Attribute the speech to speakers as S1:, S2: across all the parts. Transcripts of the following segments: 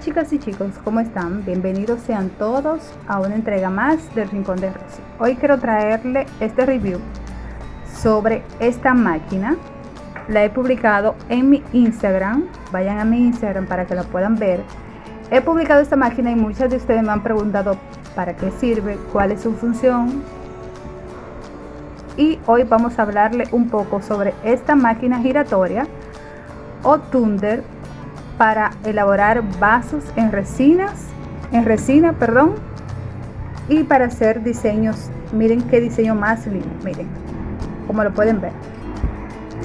S1: Chicas y chicos, ¿cómo están? Bienvenidos sean todos a una entrega más del Rincón de Rosy. Hoy quiero traerle este review sobre esta máquina. La he publicado en mi Instagram, vayan a mi Instagram para que la puedan ver. He publicado esta máquina y muchas de ustedes me han preguntado para qué sirve, cuál es su función. Y hoy vamos a hablarle un poco sobre esta máquina giratoria o Thunder para elaborar vasos en resinas, en resina, perdón, y para hacer diseños. Miren qué diseño más lindo, miren, como lo pueden ver.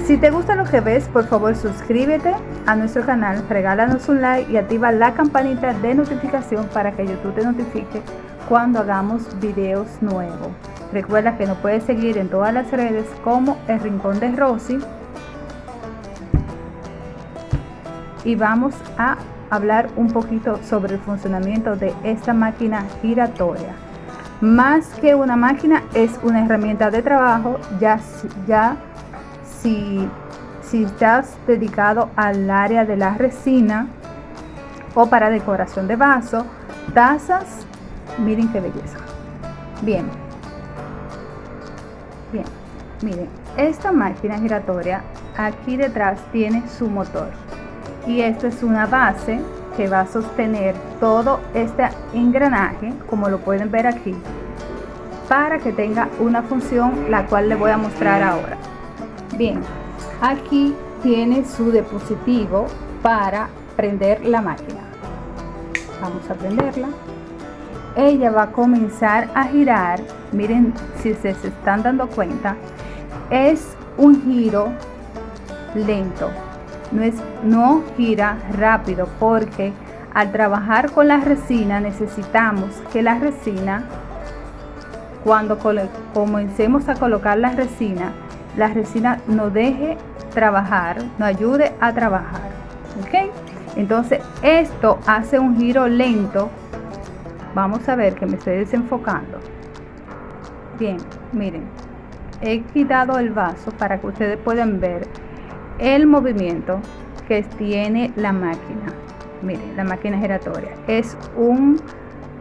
S1: Si te gusta lo que ves, por favor suscríbete a nuestro canal, regálanos un like y activa la campanita de notificación para que YouTube te notifique cuando hagamos videos nuevos. Recuerda que nos puedes seguir en todas las redes como El Rincón de Rosy y vamos a hablar un poquito sobre el funcionamiento de esta máquina giratoria. Más que una máquina es una herramienta de trabajo, ya, si, si estás dedicado al área de la resina o para decoración de vaso, tazas, miren qué belleza. Bien, bien, miren, esta máquina giratoria aquí detrás tiene su motor y esto es una base que va a sostener todo este engranaje como lo pueden ver aquí para que tenga una función la cual le voy a mostrar ahora. Bien aquí tiene su dispositivo para prender la máquina. Vamos a prenderla. Ella va a comenzar a girar. Miren si se, se están dando cuenta es un giro lento no, es, no gira rápido porque al trabajar con la resina necesitamos que la resina cuando comencemos a colocar la resina la resina nos deje trabajar nos ayude a trabajar ok entonces esto hace un giro lento. Vamos a ver que me estoy desenfocando. Bien miren he quitado el vaso para que ustedes puedan ver el movimiento que tiene la máquina. Miren la máquina giratoria. Es un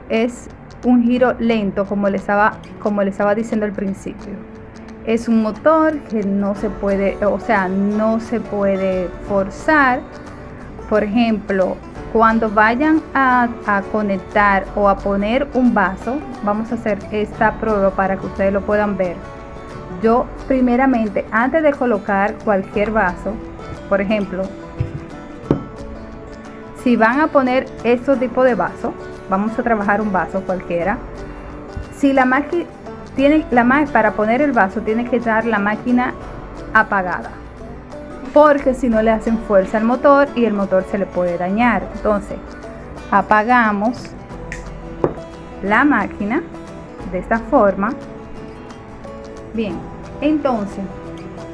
S1: es un giro lento como le estaba como le estaba diciendo al principio. Es un motor que no se puede o sea no se puede forzar. Por ejemplo cuando vayan a, conectar o a poner un vaso vamos a hacer esta prueba para que ustedes lo puedan ver yo primeramente antes de colocar cualquier vaso por ejemplo si van a poner estos tipo de vaso vamos a trabajar un vaso cualquiera si la máquina tiene la para poner el vaso tiene que estar la máquina apagada porque si no le hacen fuerza al motor y el motor se le puede dañar. Entonces apagamos la máquina de esta forma Bien, entonces,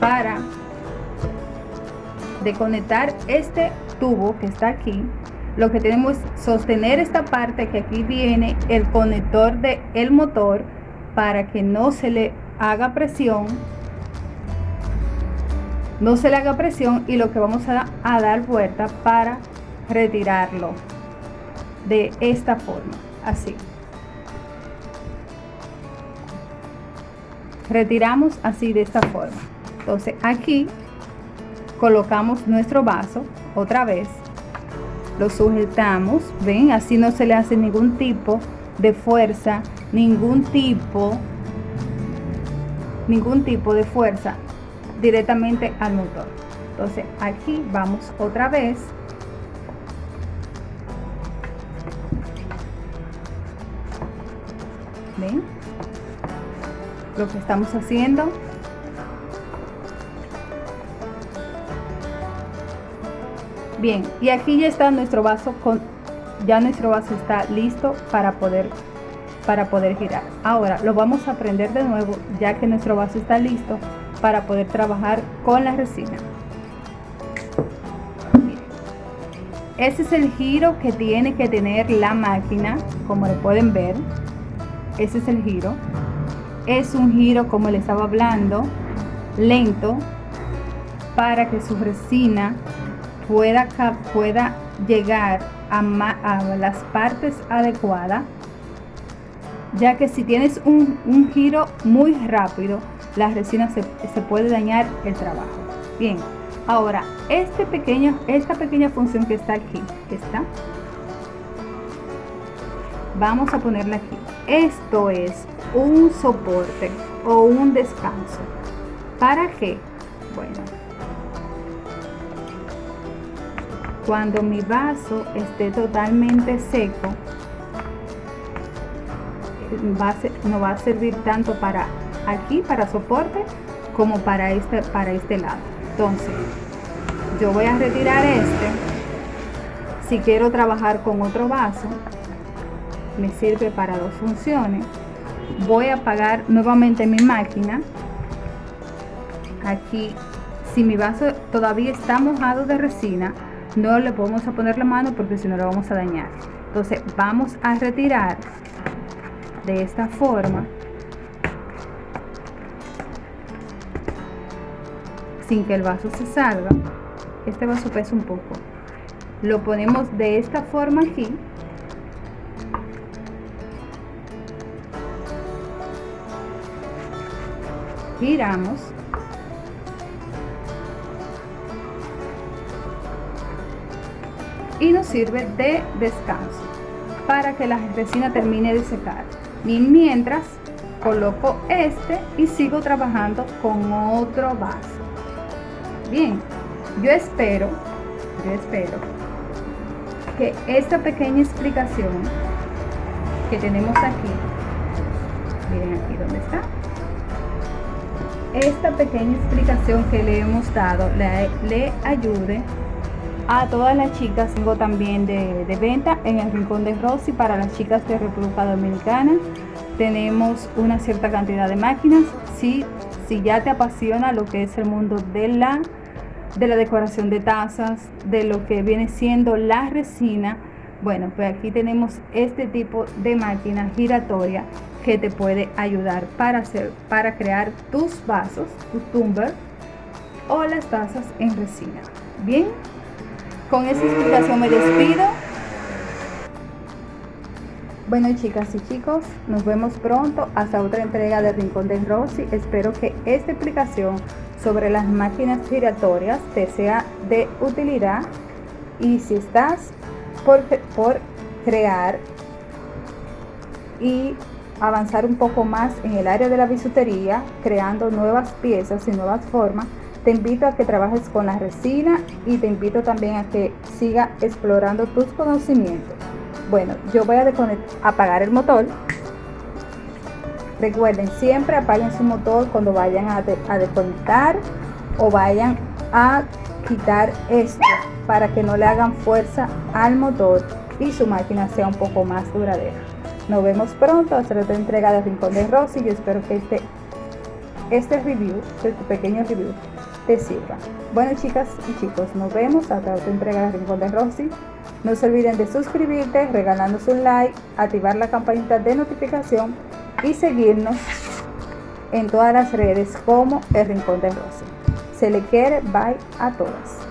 S1: para desconectar este tubo que está aquí, lo que tenemos es sostener esta parte que aquí viene el conector del el motor para que no se le haga presión. No se le haga presión y lo que vamos a, a dar vuelta para retirarlo de esta forma así retiramos así de esta forma. Entonces aquí colocamos nuestro vaso otra vez lo sujetamos ven así no se le hace ningún tipo de fuerza ningún tipo ningún tipo de fuerza directamente al motor. Entonces aquí vamos otra vez. Ven lo que estamos haciendo. Bien y aquí ya está nuestro vaso con ya nuestro vaso está listo para poder para poder girar. Ahora lo vamos a prender de nuevo ya que nuestro vaso está listo para poder trabajar con la resina. Ese es el giro que tiene que tener la máquina como lo pueden ver. Ese es el giro es un giro como le estaba hablando lento para que su resina pueda, pueda llegar a, las partes adecuadas, ya que si tienes un, giro muy rápido, la resina se, se puede dañar el trabajo. Bien, ahora este pequeño, esta pequeña función que está aquí, está, vamos a ponerla aquí. Esto es un soporte o un descanso. ¿Para qué? Bueno, cuando mi vaso esté totalmente seco, no va a servir tanto para aquí, para soporte, como para este, para este lado. Entonces, yo voy a retirar este. Si quiero trabajar con otro vaso, me sirve para dos funciones. Voy a apagar nuevamente mi máquina. Aquí, si mi vaso todavía está mojado de resina, no le podemos a poner la mano porque si no lo vamos a dañar. Entonces vamos a retirar de esta forma sin que el vaso se salga. Este vaso pesa un poco. Lo ponemos de esta forma aquí giramos. Y nos sirve de descanso para que la resina termine de secar. Mientras coloco este y sigo trabajando con otro vaso. Bien yo espero yo espero que esta pequeña explicación que tenemos aquí miren aquí donde está esta pequeña explicación que le hemos dado le, ayude a todas las chicas. Tengo también de, venta en el Rincón de Rosy para las chicas de República Dominicana. Tenemos una cierta cantidad de máquinas. Si, si ya te apasiona lo que es el mundo de la, de la decoración de tazas, de lo que viene siendo la resina, bueno, pues aquí tenemos este tipo de máquina giratoria que te puede ayudar para, hacer, para crear tus vasos, tu tumbler o las tazas en resina. Bien, con esa explicación me despido. Bueno chicas y chicos, nos vemos pronto hasta otra entrega de Rincón de Rosy. Espero que esta explicación sobre las máquinas giratorias te sea de utilidad y si estás por, por crear y avanzar un poco más en el área de la bisutería, creando nuevas piezas y nuevas formas, te invito a que trabajes con la resina y te invito también a que siga explorando tus conocimientos. Bueno, yo voy a apagar el motor. Recuerden, siempre apaguen su motor cuando vayan a, a desconectar o vayan a quitar esto para que no le hagan fuerza al motor y su máquina sea un poco más duradera. Nos vemos pronto hasta otra entrega de Rincón de Rosy. Yo espero que este, este review, este pequeño review, te sirva. Bueno chicas y chicos, nos vemos hasta otra entrega de Rincón de Rosy. No se olviden de suscribirte, regalándose un like, activar la campanita de notificación y seguirnos en todas las redes como El Rincón de Rosy. Se le quiere, bye a todas.